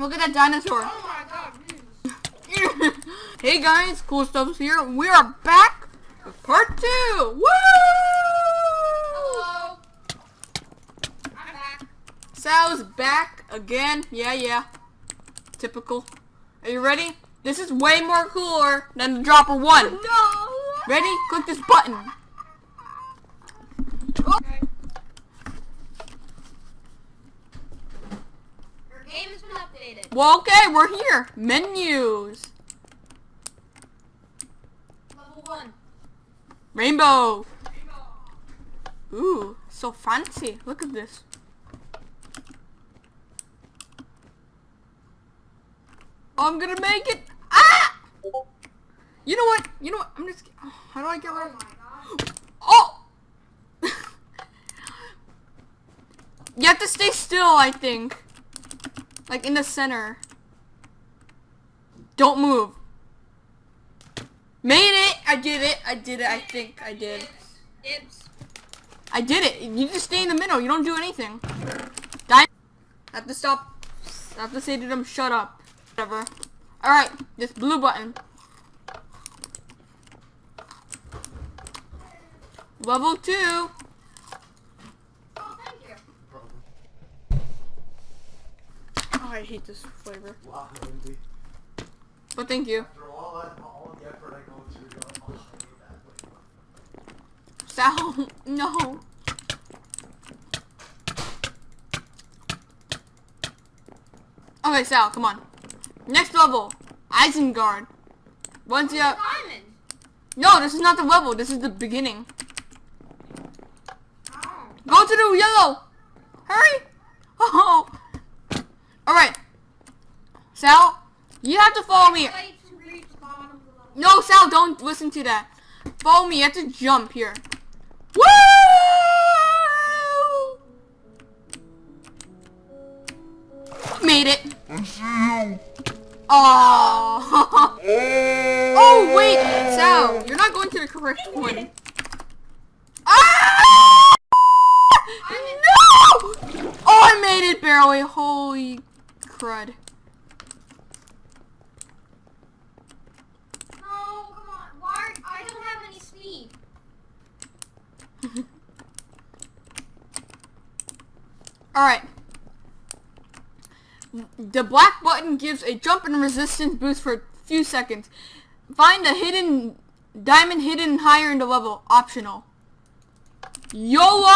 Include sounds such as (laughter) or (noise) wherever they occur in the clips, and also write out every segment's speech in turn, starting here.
Look at that dinosaur. Oh my god, (laughs) hey guys, cool stuff's here. We are back with part two. Woo! Hello. I'm back. Sal's back again. Yeah, yeah. Typical. Are you ready? This is way more cooler than the dropper one. No. Ready? Click this button. Okay. Well, okay, we're here. Menus. Level one. Rainbow. Ooh, so fancy. Look at this. I'm gonna make it. Ah! You know what? You know what? I'm just. oh, how do I get rid Oh of? Oh! (laughs) you have to stay still, I think. Like in the center. Don't move. Made it! I did it. I did it. I think I did. I did it. You just stay in the middle. You don't do anything. Die. I have to stop. I have to say to them, shut up. Whatever. Alright, this blue button. Level 2. Oh, thank you. Oh, I hate this flavor. Wow, Lindsay. But thank you. After all that, all the effort I go through, you're like, I hate that flavor. Sal, (laughs) no. Okay, Sal, come on. Next level. Isengard. Once you... Diamond. No, this is not the level. This is the beginning. Oh. Go to the yellow. Hurry. Oh. All right. Sal, you have to follow me. Wait to reach the bottom of the level. No, Sal, don't listen to that. Follow me. You have to jump here. Woo! Made it. Oh. oh wait, Sal, you're not going to the correct one. Ah! No! Oh, I made it barely. Holy crud. No, come on. Why? I don't have any speed. Alright. The black button gives a jump and resistance boost for a few seconds. Find a hidden diamond hidden higher in the level. Optional. YOLO!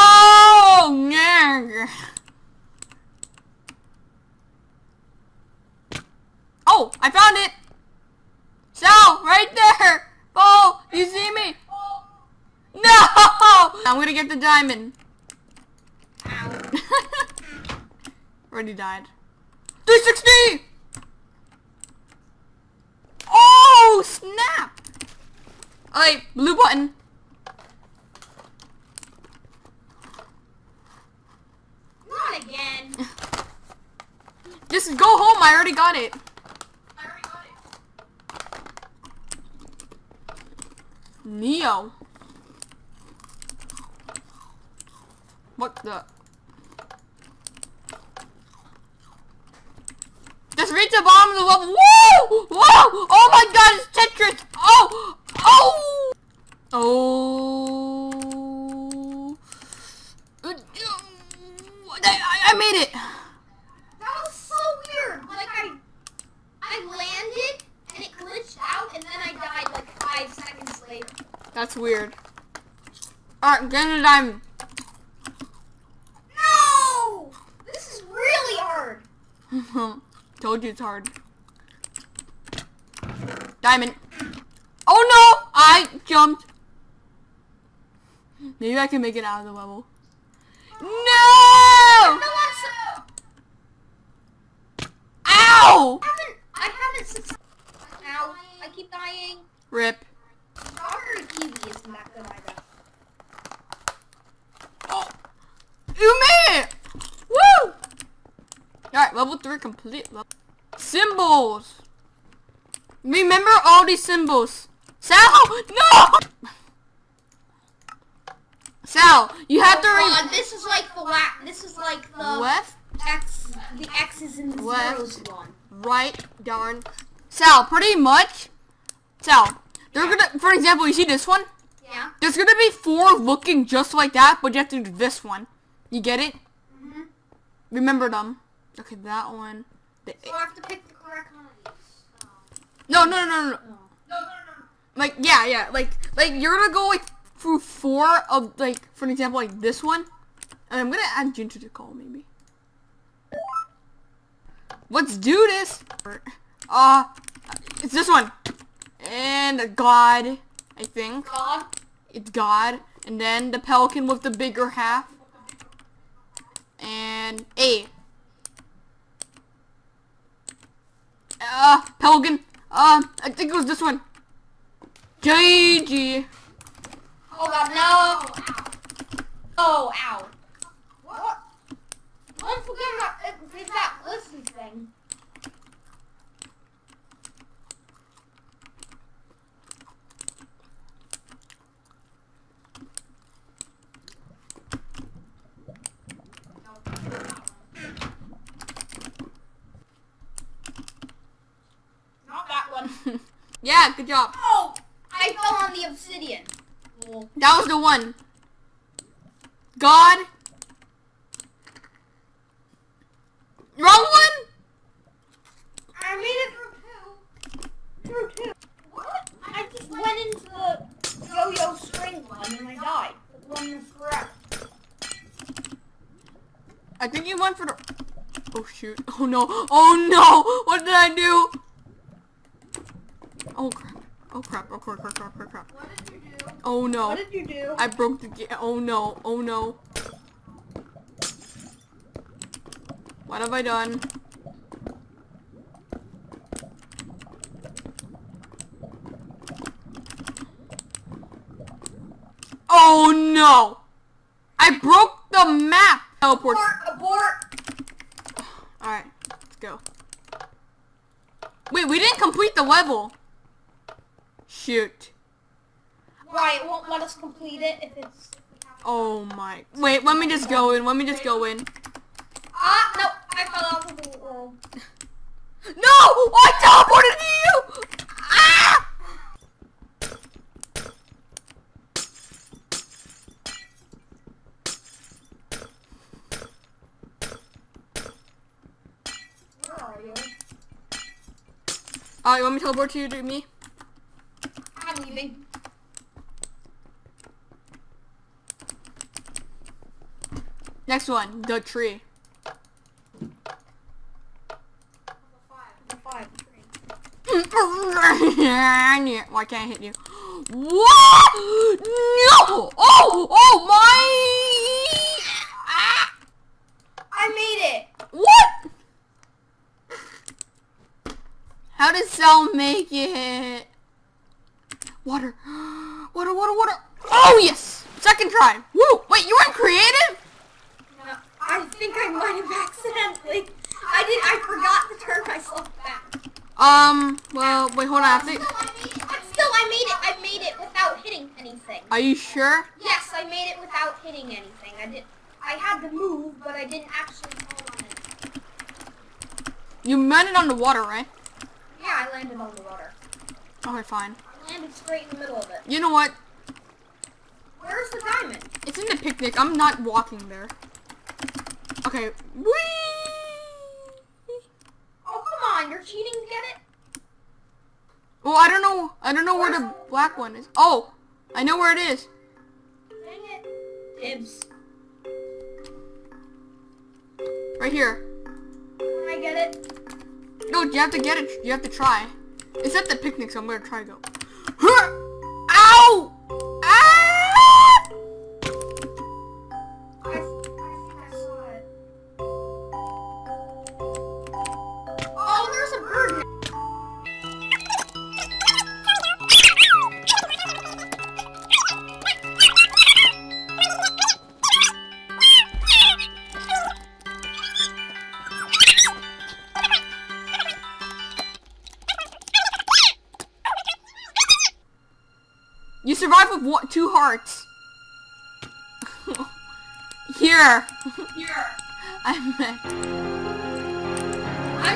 Oh, I found it! Sal, right there! Oh, you see me? No! I'm gonna get the diamond. Ow. Already died. 360! Oh, snap! Alright, blue button. Not again. (laughs) Just go home, I already got it. I already got it. Neo. What the? Just reach the bottom of the level. Whoa! Whoa! Oh my god, it's Tetris! Oh! Oh! Oh! I, I made it! That was so weird. Like I, I landed and it glitched out, and then I died like five seconds later. That's weird. Alright, get a diamond. No! This is really hard. Told you it's hard. Diamond. Oh no! I jumped. Maybe I can make it out of the level. No! No, I'm so, Ow! I haven't, I haven't. Ow, I keep dying. Rip. Strawberry kiwi isn't that good. Oh. You made it! Woo! Alright, level 3 complete. Symbols! Remember all these symbols. Sal! No! Sal, you have to read God, this is like the la- This is like the left, X, the X's and the Left. zeros one. right, darn. Sal, pretty much. Sal, they're gonna, for example, you see this one? Yeah. There's gonna be four looking just like that, but you have to do this one. You get it? Mm-hmm. Remember them. Okay, that one. The, So I have to pick the correct one of these. no, no, no, no, no. No, no, no. Like, yeah, yeah. Like, like you're gonna go like through four of like, for an example, like this one. And I'm gonna add Ginger to call maybe. Let's do this. Uh, it's this one. And God, I think. God. It's God. And then the pelican with the bigger half. And A. Uh, pelican. Uh, I think it was this one. JG. Oh God, no. Oh, ow. What? Forget about it's that listen thing. Not that one. Yeah, good job. Oh! I fell on the obsidian. That was the one. God. Wrong one? I made it through two. Through two. What? I just went into the yo-yo string one and I died. The one is correct. I think you went for the... Oh shoot. (laughs) Oh no. Oh no. What did I do? Oh crap. Oh crap. Oh crap. Crap. Crap. Crap. Oh, crap. What did you do? Oh no. What did you do? I broke the game. Oh no. Oh no. What have I done? Oh no! I broke the map! Teleport. abort! Abort! Alright, let's go. Wait, we didn't complete the level. Shoot. Why? It won't let us complete it if it's... Oh my. Wait, let me just go in. Let me just go in. Ah! No! I fell out of the world. (laughs) No! I teleported to you! Ah! Where are you? You want me to teleport to you to me? I'm. Next one, the tree. The five. Three. Yeah, Why can't I hit you? What? No! Oh! Oh my! Ah! I made it! What? How did Sal make it? Water. (gasps) Water, water, water. Oh, yes! Second try. Woo! Wait, you weren't creative? No, I think I might have accidentally. I did. I forgot to turn myself back. Um, well, wait, hold on. I think, Still, I made it. Still, I made it. I made it without hitting anything. are you sure? Yes, I made it without hitting anything. I did. I had to move, but I didn't actually fall on it. You landed on the water, right? Yeah, I landed on the water. Okay, fine. I landed straight in the middle of it. You know what? Where's the diamond? It's in the picnic. I'm not walking there. Okay. Whee! Oh, come on. You're cheating to get it? Well, I don't know. I don't know where the black one is. Oh, I know where it is. Dang it. Dibs. Right here. Can I get it? No, you have to get it. You have to try. It's at the picnic, so I'm gonna try to go. Huh! I'm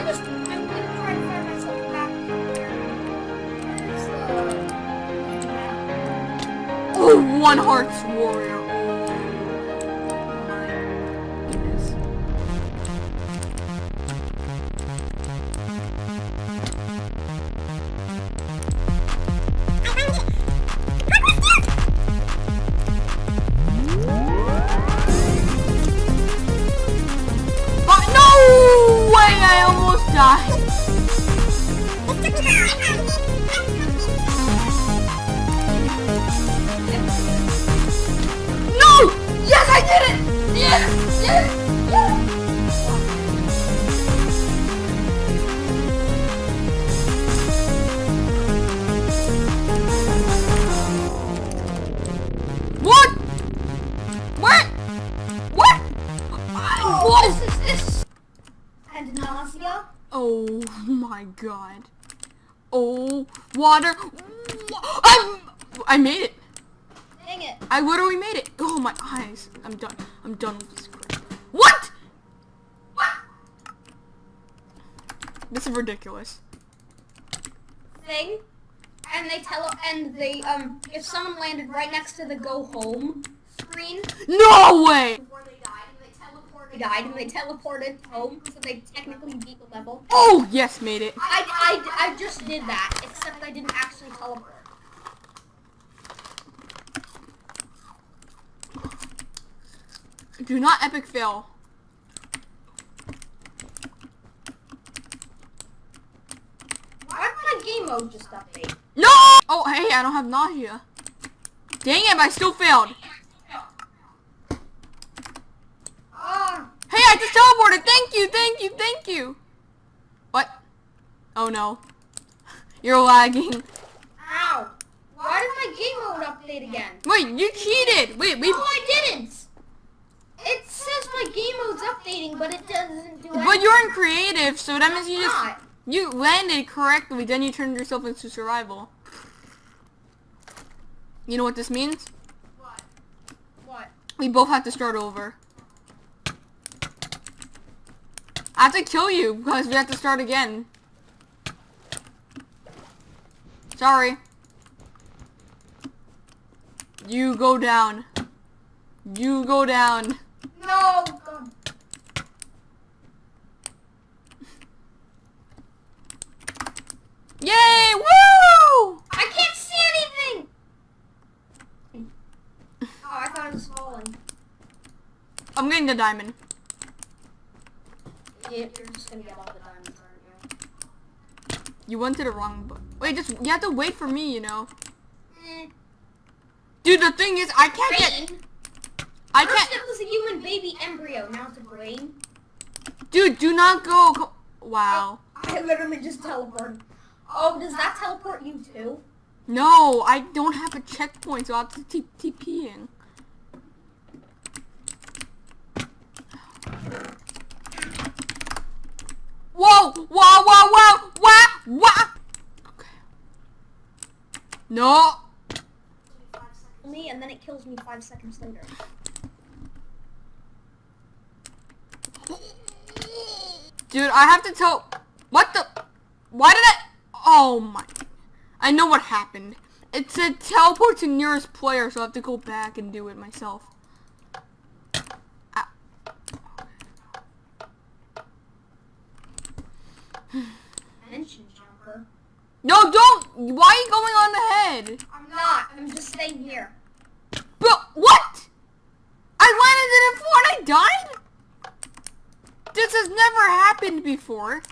just. I'm gonna try to find myself back. Where's the. Oh, one hearts warrior. What? What? What? Oh, this this. And nausea. Oh my god. Oh, water. I'm, I made it. Dang it. I literally made it. Oh my eyes. I'm done. I'm done with this crap. What? What? This is ridiculous. Thing. And they tell and they um if someone landed right next to the go home screen No way! they died and they teleported died and they teleported home so they technically beat the level. Oh, yes, made it. I, I, I just did that, except I didn't actually teleport. Do not epic fail. Why did my game mode just update? No! Oh, hey, I don't have nausea. Dang it, I still failed. Hey, I just teleported. Thank you, thank you, thank you. What? Oh no. (laughs) You're lagging. ow. Why did my game mode update again? Wait, you cheated. Wait, we. No, I didn't. It says my game mode's updating, but it doesn't do anything. But you're in creative, so that means you just Not. you landed correctly. Then you turned yourself into survival. You know what this means? What? What? We both have to start over. I have to kill you because we have to start again. Sorry. You go down. You go down. No. God. Yay! Woo! I can't see anything. Oh, I thought it was falling. I'm getting the diamond. Yeah, you're just gonna get all the diamonds, aren't you? You went to the wrong but Wait, just you have to wait for me, you know. Mm. Dude, the thing is, I can't get. I First can't. it was a human baby embryo, now it's a brain. Dude, do not go. Wow. I literally just teleported. Oh, does that teleport you too? No, I don't have a checkpoint, so I have to t- TPing. Whoa! Wow! Wow! Wow! Wow! Wow! Okay. No. Me, and then it kills me five seconds later. Dude, I have to tell. What the? Why did I? Oh my! I know what happened. It said teleport to nearest player, so I have to go back and do it myself. Jumper. No, don't! Why are you going on ahead? I'm not. I'm just staying here. But what? I landed in it before and I died? This has never happened before.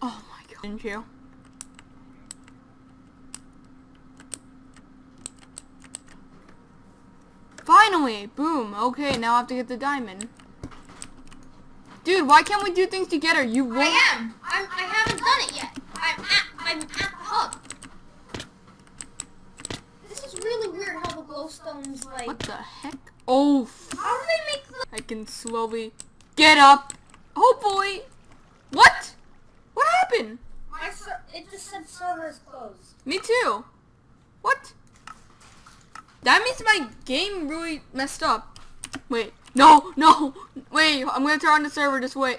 Oh my god. Didn't you? Finally! Boom. Okay, now I have to get the diamond. Dude, why can't we do things together? You won't. I am. I'm. I haven't done it yet. I'm at. I'm at the hub. This is really weird how the glowstones like. What the heck? Oh, How do they make the? I can slowly get up. Oh boy! What? What happened? My ser- it just said server's closed. Me too. What? That means my game really messed up. Wait. No, no. Wait, I'm gonna turn on the server. Just wait.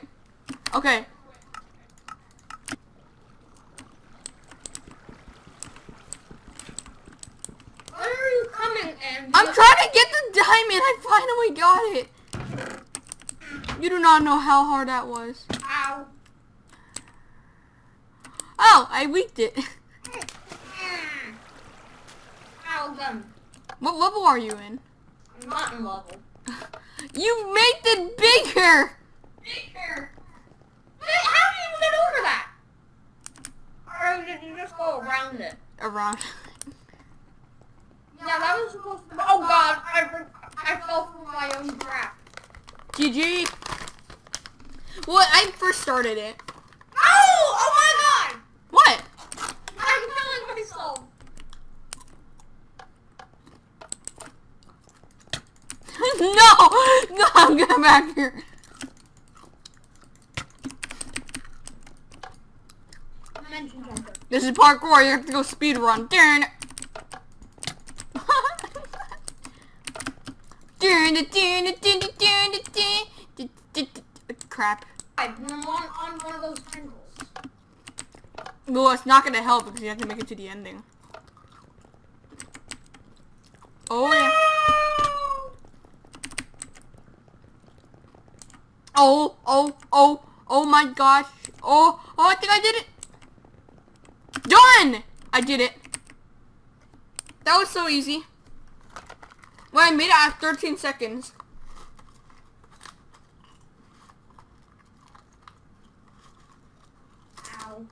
Okay. When are you coming in? I'm trying to get the diamond. I finally got it. You do not know how hard that was. Ow. Oh, I weaked it. (laughs) Ow, gun. What level are you in? Mutton level. (laughs) You made it bigger. Bigger. How did you get over that? Or did you just go around it? Around. Yeah, that was supposed to. Oh God, I I fell from my own trap. GG. Well, I first started it. Oh! Oh my God! What? I'm killing myself. (laughs) no! No, I'm going back here. This is parkour. You have to go speed run. Darn (laughs) it, darn it, darn it, darn it, darn it, darn it. Crap. I'm on, on one of those tendrils. Well, it's not gonna help because you have to make it to the ending. Oh yeah. Oh, oh, oh, oh my gosh. Oh, oh, I think I did it. Done! I did it. That was so easy. Well, I made it at 13 seconds. Ow.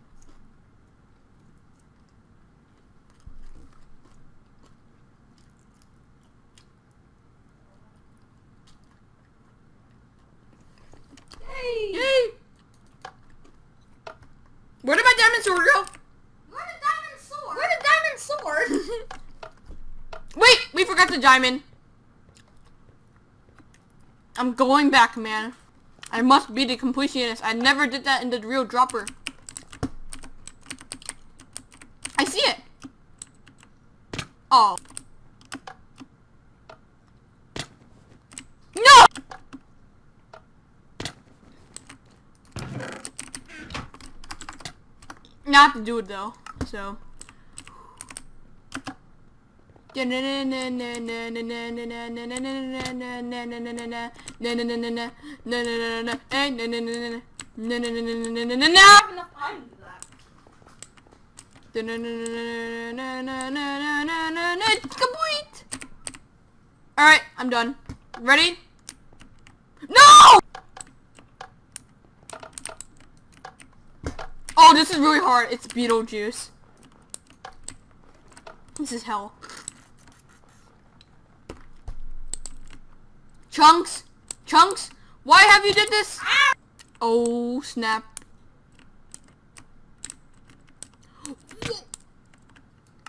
Yay! Where did my diamond sword go? Where did diamond sword? Where did diamond sword? (laughs) Wait, we forgot the diamond. I'm going back, man. I must be the completionist. I never did that in the real dropper. I see it. Oh. No! Not to do it though, so. Alright, I'm done. Ready? No! Oh, this is really hard. It's Beetlejuice. This is hell. Chunks? Chunks? Why have you did this? Oh, snap.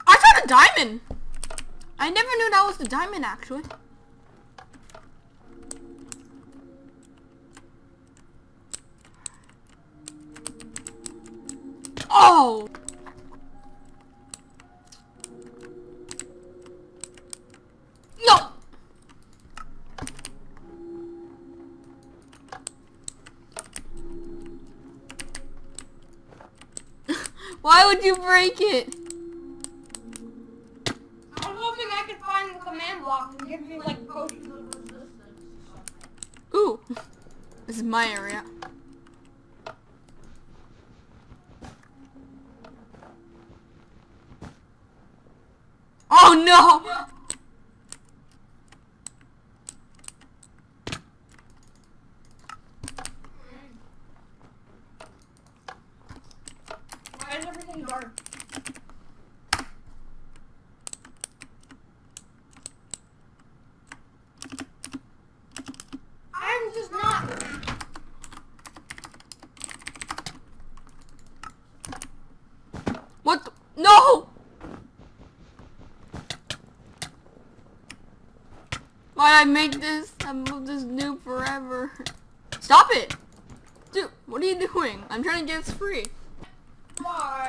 I found a diamond. I never knew that was the diamond, actually. Oh! No! (laughs) Why would you break it? I was hoping I could find the command block and give me like potions of resistance or something. Ooh. (laughs) This is my area. Oh no! Why? I'm just not. What? No! Why'd I make this? I moved this noob forever. Stop it! Dude, what are you doing? I'm trying to get this free.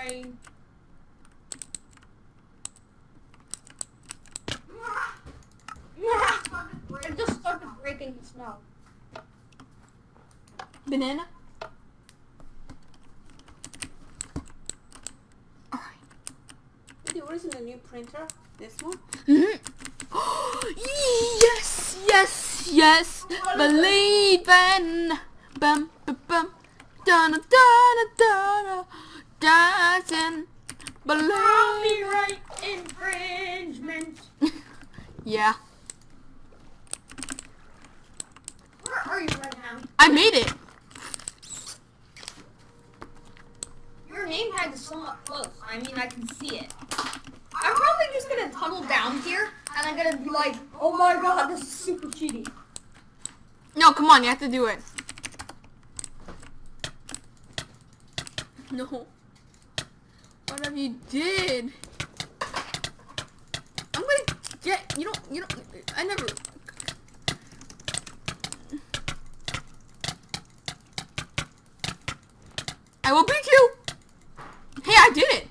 Why? It just started breaking the snow. Banana. Alright. Wait, what is in the new printer? This one? Mhm. (gasps) yes, yes, yes. Believe in. Bum, bum, bum. Dun, dun, dun, dun, dancing. Believe. Copyright infringement. (laughs) Yeah, Where are you right now? I made it. Your name tag is somewhat close. I mean, I can see it. I'm probably just gonna tunnel down here, and I'm gonna be like, oh my god, this is super cheaty. No, come on, you have to do it. No. What have you did? I'm gonna get, you don't, you don't, I never. I will beat you! Hey, I did it!